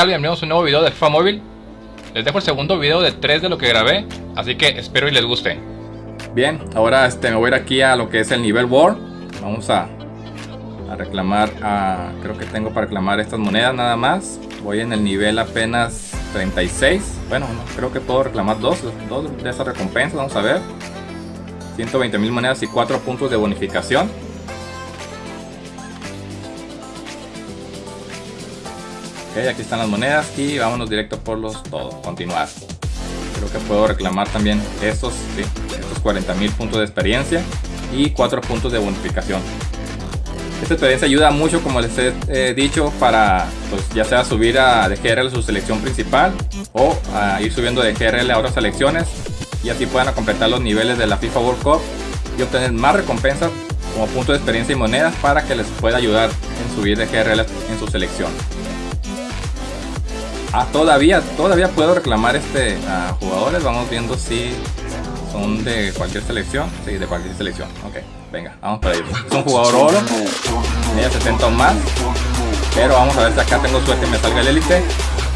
Hola, ¿qué tal? Bienvenidos a un nuevo video de FIFA Móvil. Les dejo el segundo video de 3 de lo que grabé, así que espero y les guste. Bien, ahora este, me voy a ir aquí a lo que es el nivel War. Vamos a, reclamar, creo que tengo para reclamar estas monedas nada más. Voy en el nivel apenas 36. Bueno, creo que puedo reclamar dos, dos de esas recompensas, vamos a ver. 120 mil monedas y 4 puntos de bonificación. Ok, aquí están las monedas y vámonos directo por los todos. Continuar. Creo que puedo reclamar también estos, sí, estos 40 mil puntos de experiencia y 4 puntos de bonificación. Esta experiencia ayuda mucho, como les he dicho, para pues, ya sea subir a DGRL a su selección principal o ir subiendo de GRL a otras selecciones y así puedan completar los niveles de la FIFA World Cup y obtener más recompensas como punto de experiencia y monedas para que les pueda ayudar en subir de GRL en su selección. Ah, todavía, todavía puedo reclamar este a jugadores. Vamos viendo si son de cualquier selección. Sí, de cualquier selección. Ok, venga, vamos para ello. Es un jugador oro. Ella 70 o más. Pero vamos a ver si acá tengo suerte y me salga el élite.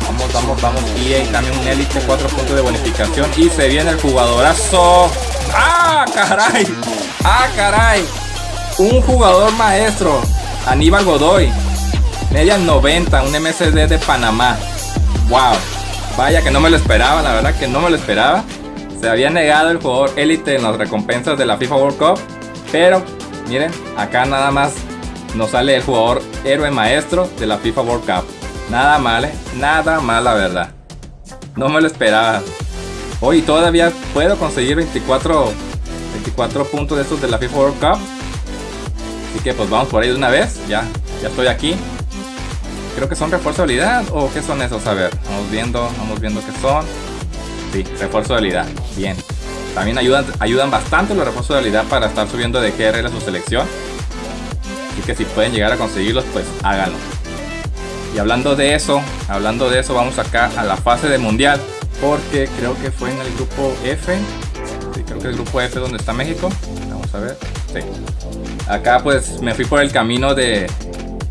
Vamos, vamos, vamos. Y también un élite, 4 puntos de bonificación. Y se viene el jugadorazo. ¡Ah, caray! ¡Ah, caray! Un jugador maestro. Aníbal Godoy. Media 90, un MSD de Panamá. Wow, vaya que no me lo esperaba, la verdad que no me lo esperaba. Se había negado el jugador élite en las recompensas de la FIFA World Cup. Pero, miren, acá nada más nos sale el jugador héroe maestro de la FIFA World Cup. Nada mal, ¿eh? nada mal la verdad. No me lo esperaba. Hoy todavía puedo conseguir 24, 24 puntos de estos de la FIFA World Cup. Así que pues vamos por ahí de una vez. Ya, ya estoy aquí. Creo que son refuerzo de habilidad o qué son esos, a ver, vamos viendo, vamos viendo qué son. Sí, refuerzo de habilidad, bien. También ayudan, ayudan bastante los refuerzos de habilidad para estar subiendo de GRL a su selección. Así que si pueden llegar a conseguirlos, pues háganlo. Y hablando de eso, hablando de eso, vamos acá a la fase de mundial. Porque creo que fue en el grupo F. Sí, creo que el grupo F donde está México. Vamos a ver. Sí. Acá pues me fui por el camino de,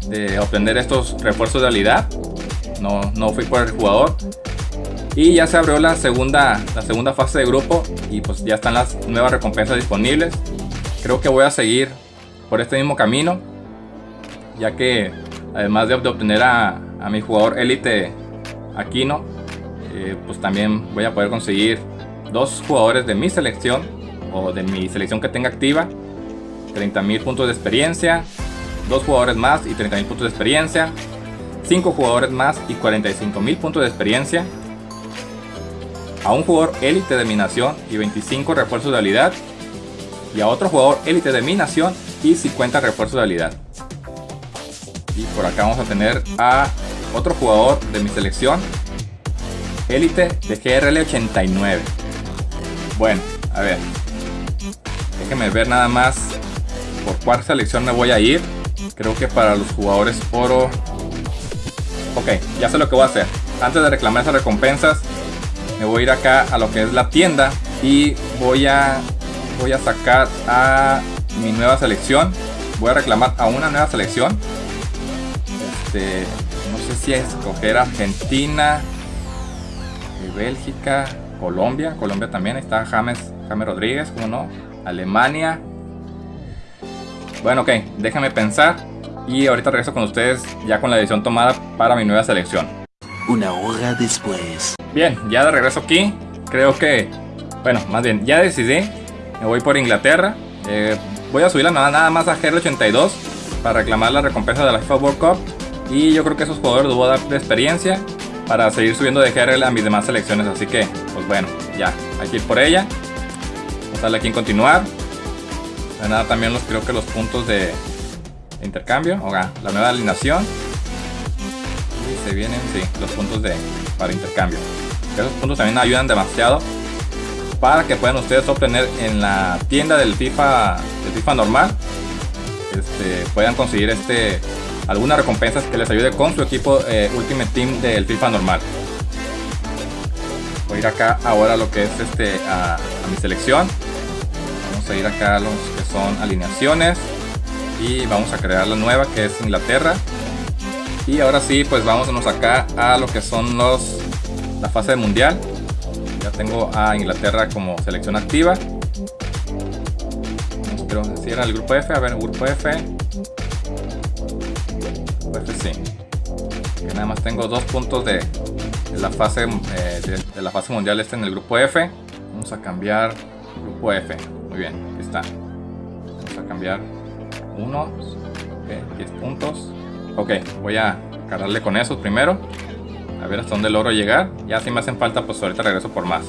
de obtener estos refuerzos de habilidad. No, no fui por el jugador. Y ya se abrió la segunda, la segunda fase de grupo y pues ya están las nuevas recompensas disponibles. Creo que voy a seguir por este mismo camino. Ya que además de, obtener a, a, mi jugador élite Aquino, eh, pues también voy a poder conseguir dos jugadores de mi selección o de mi selección que tenga activa. 30.000 puntos de experiencia, dos jugadores más y 30.000 puntos de experiencia, 5 jugadores más y 45.000 puntos de experiencia, a un jugador élite de mi nación y 25 refuerzos de habilidad, y a otro jugador élite de mi nación y 50 refuerzos de habilidad. Y por acá vamos a tener a otro jugador de mi selección, élite de GRL 89. Bueno, a ver, déjenme ver nada más por cuál selección me voy a ir. Creo que para los jugadores oro... Ok, ya sé lo que voy a hacer. Antes de reclamar esas recompensas, me voy a ir acá a lo que es la tienda y voy a, voy a sacar a mi nueva selección. Voy a reclamar a una nueva selección. Este, no sé si escoger Argentina, Bélgica, Colombia. Colombia también está James, James Rodríguez, como no. Alemania, bueno, ok, déjame pensar y ahorita regreso con ustedes ya con la decisión tomada para mi nueva selección. Una hora después. Bien, ya de regreso aquí, creo que, bueno, más bien, ya decidí, me voy por Inglaterra. Eh, voy a subirla nada, nada más a GR82 para reclamar la recompensa de la FIFA World Cup. Y yo creo que esos jugadores les voy a dar de experiencia para seguir subiendo de GRL a mis demás selecciones. Así que, pues bueno, ya, hay que ir por ella. Vamos a darle aquí en continuar nada también los creo que los puntos de intercambio, o la nueva alineación. Se vienen, sí, los puntos de para intercambio. Esos puntos también ayudan demasiado para que puedan ustedes obtener en la tienda del FIFA, del FIFA normal, este, puedan conseguir este algunas recompensas que les ayude con su equipo eh, Ultimate Team del FIFA normal. Voy a ir acá ahora a lo que es este a mi selección vamos a ir acá a los que son alineaciones y vamos a crear la nueva que es Inglaterra Y ahora sí, pues vámonos acá a lo que son los la fase de mundial. Ya tengo a Inglaterra como selección activa. Quiero si era el grupo F, a ver, grupo F. Grupo F sí. Que nada más tengo dos puntos de, la fase eh, de, la fase mundial este en el grupo F. Vamos a cambiar grupo F. Muy bien, aquí está. Vamos a cambiar uno. 10 puntos. Ok, voy a cargarle con esos primero. A ver hasta dónde logro llegar. Ya si me hacen falta, pues ahorita regreso por más.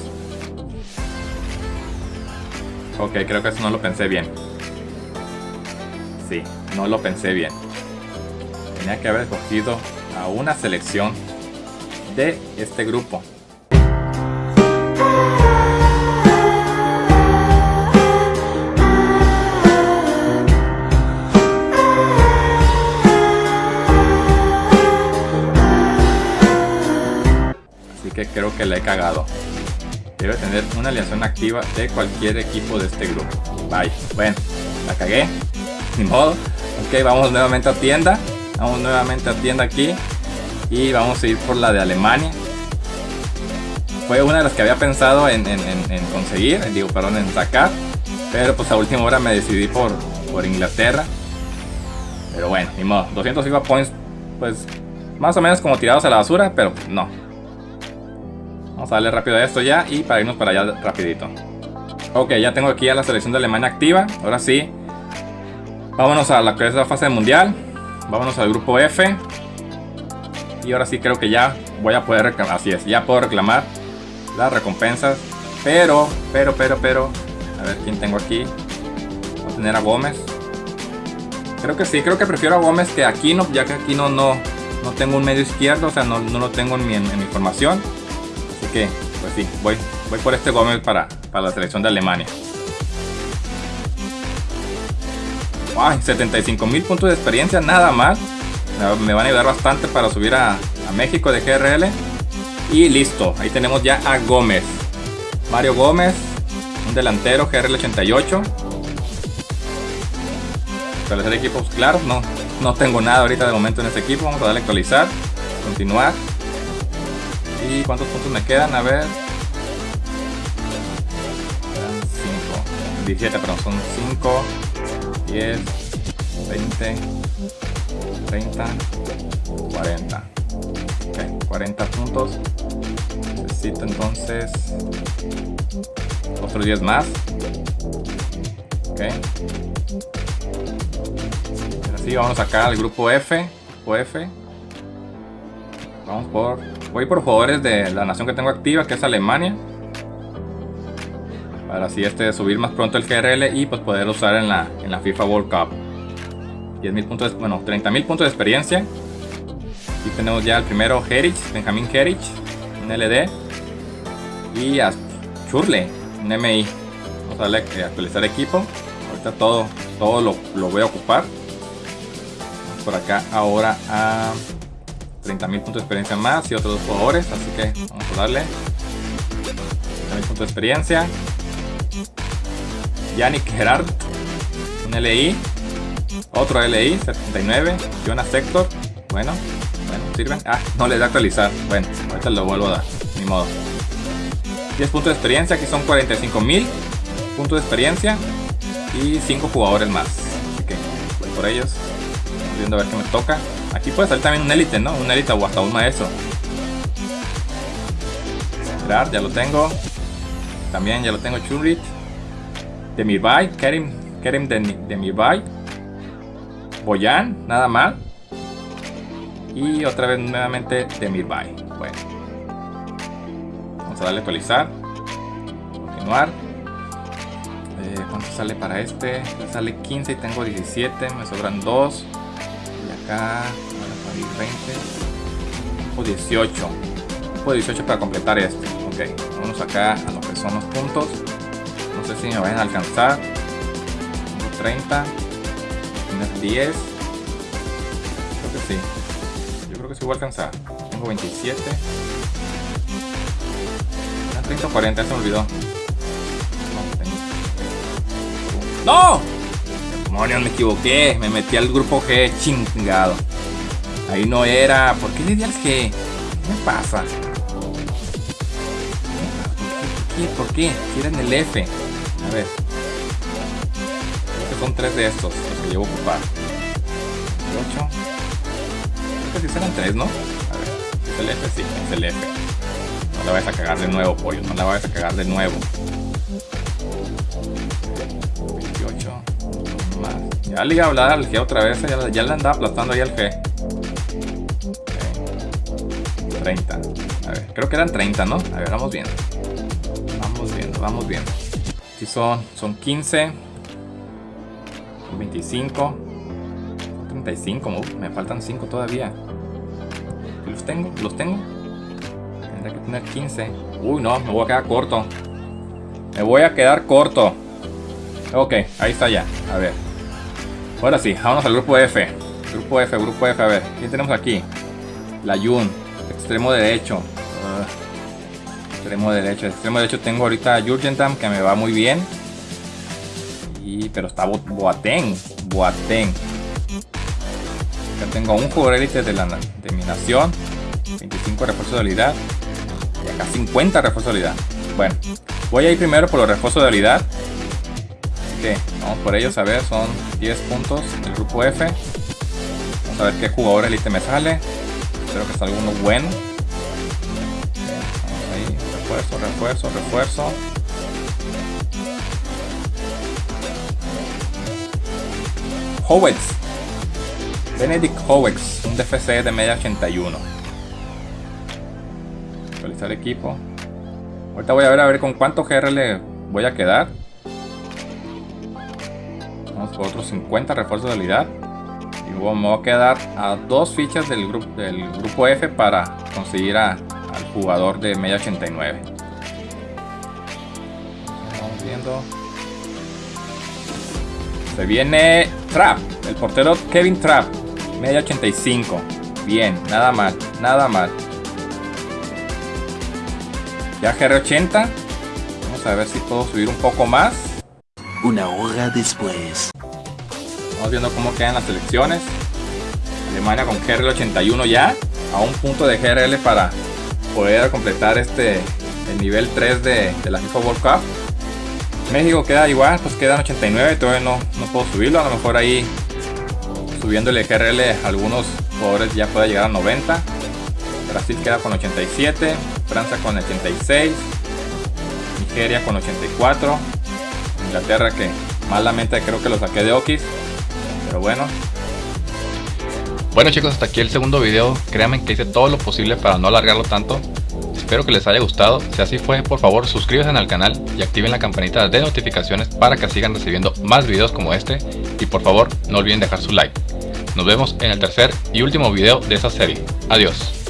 Ok, creo que eso no lo pensé bien. Sí, no lo pensé bien. Tenía que haber escogido a una selección de este grupo. Creo que le he cagado. Debe tener una alianza activa de cualquier equipo de este grupo. Bye. Bueno, la cagué. Ni modo. Ok, vamos nuevamente a tienda. Vamos nuevamente a tienda aquí. Y vamos a ir por la de Alemania. Fue una de las que había pensado en, conseguir. Digo, perdón, en sacar. Pero pues a última hora me decidí por, por Inglaterra. Pero bueno, ni modo. 200 FIFA points. Pues más o menos como tirados a la basura. Pero no, Vamos a darle rápido a esto ya y para irnos para allá rapidito. Ok, ya tengo aquí a la selección de Alemania activa. Ahora sí. Vámonos a la que es la fase mundial. Vámonos al grupo F. Y ahora sí creo que ya voy a poder reclamar. Así es, ya puedo reclamar las recompensas. Pero, pero, pero, pero. A ver quién tengo aquí. Voy a tener a Gómez. Creo que sí, creo que prefiero a Gómez que a Aquino, ya que aquí no, no, no tengo un medio izquierdo, o sea, no, no lo tengo en mi, en mi formación pues sí, voy, voy por este Gómez para, para la selección de Alemania. ¡Ay! 75 mil puntos de experiencia, nada más. Me van a ayudar bastante para subir a, a México de GRL. Y listo, ahí tenemos ya a Gómez. Mario Gómez, un delantero GRL 88. Establecer equipos, claro, no, no tengo nada ahorita de momento en este equipo. Vamos a darle actualizar, continuar. ¿Y cuántos puntos me quedan? A ver. 5. 17, pero son 5, 10, 20, 30, 40. Ok, 40 puntos. Necesito entonces otros 10 más. Ok. Así vamos acá al grupo F. Grupo F. Vamos por Voy por jugadores de la nación que tengo activa, que es Alemania. Para así este subir más pronto el GRL y pues poder usar en la, en la FIFA World Cup. 10.000 puntos, bueno, 30.000 puntos de experiencia. Aquí tenemos ya el primero Herich, Benjamin Herich, un LD. Y a Churle, un MI. Vamos a darle actualizar equipo. Ahorita todo, todo lo, lo voy a ocupar. por acá ahora a 30.000 puntos de experiencia más y otros dos jugadores, así que vamos a darle 30.000 puntos de experiencia. Yannick Gerard, un LI, otro LI, 79, Jonas Sector, bueno, bueno, sirven. Ah, no le da actualizar, bueno, ahorita lo vuelvo a dar, ni modo. 10 puntos de experiencia, aquí son 45.000 puntos de experiencia y 5 jugadores más. Así que voy por ellos, viendo a ver qué me toca. Aquí puede salir también un élite, ¿no? Un élite o hasta un maestro. Esperar, ya lo tengo. También ya lo tengo Churrit. Demirbay, Kerim, Kerim de, Demirbay. Boyan, nada mal. Y otra vez nuevamente Demirbay. Bueno. Vamos a darle actualizar. Continuar. Eh, ¿Cuánto sale para este? sale 15 y tengo 17. Me sobran 2 acá, 20 o 18 o 18 para completar esto. Ok, vamos acá a lo que son los puntos. No sé si me vayan a alcanzar. Tengo 30 tener 10 creo que sí. Yo creo que sí voy a alcanzar. Tengo 27 30 o 40, se me olvidó. ¡No! Demonios, me equivoqué. Me metí al grupo G chingado. Ahí no era. ¿Por qué le di al G? ¿Qué me pasa? ¿Por qué? ¿Por qué? El F. A ver. Creo que son tres de estos los que llevo a ocupar. 8. Creo que sí serán tres, ¿no? A ver. ¿Es el F? Sí, es el F. No la vayas a cagar de nuevo, pollo. No la vayas a cagar de nuevo. 28. Más. Ya le iba a hablar al G otra vez. Ya, ya le andaba aplastando ahí al G. 30. A ver, creo que eran 30, ¿no? A ver, vamos viendo. Vamos viendo, vamos viendo. Aquí son, son 15. 25. 35. me faltan 5 todavía. ¿Los tengo? ¿Los tengo? Tendría que tener 15. Uy, no, me voy a quedar corto. Me voy a quedar corto. Ok, ahí está ya. A ver. Ahora sí, vámonos al grupo F. Grupo F, grupo F. A ver, ¿quién tenemos aquí? La Yun. Extremo derecho. Ah, extremo derecho. Extremo derecho tengo ahorita Jurgentam que me va muy bien. Y, pero está Boateng. Boateng. Acá tengo un jugador élite de, de mi nación. 25 refuerzos de habilidad. Y acá 50 refuerzos de habilidad. Bueno, voy a ir primero por los refuerzos de habilidad. Así que vamos por ellos a ver. Son 10 puntos del grupo F. Vamos a ver qué jugador élite me sale. Espero que salga uno bueno. Vamos ahí, refuerzo, refuerzo, refuerzo. Howex. Benedict Howex, un DFC de media 81. Actualizar equipo. Ahorita voy a ver a ver con cuánto GR le voy a quedar. Vamos por otros 50 refuerzos de habilidad me voy a quedar a dos fichas del, grupo del grupo F para conseguir al jugador de media 89. Vamos viendo. Se viene Trap, el portero Kevin Trap, media 85. Bien, nada mal, nada mal. Ya GR80. Vamos a ver si puedo subir un poco más. Una hora después. Viendo cómo quedan las selecciones. Alemania con GRL 81 ya. A un punto de GRL para poder completar este el nivel 3 de, la FIFA World Cup. México queda igual, pues quedan 89. Todavía no, no puedo subirlo. A lo mejor ahí subiéndole GRL algunos jugadores ya puede llegar a 90. Brasil queda con 87. Francia con 86. Nigeria con 84. Inglaterra que malamente creo que lo saqué de Okis bueno. Bueno chicos, hasta aquí el segundo video. Créanme que hice todo lo posible para no alargarlo tanto. Espero que les haya gustado. Si así fue, por favor suscríbanse al canal y activen la campanita de notificaciones para que sigan recibiendo más videos como este. Y por favor, no olviden dejar su like. Nos vemos en el tercer y último video de esta serie. Adiós.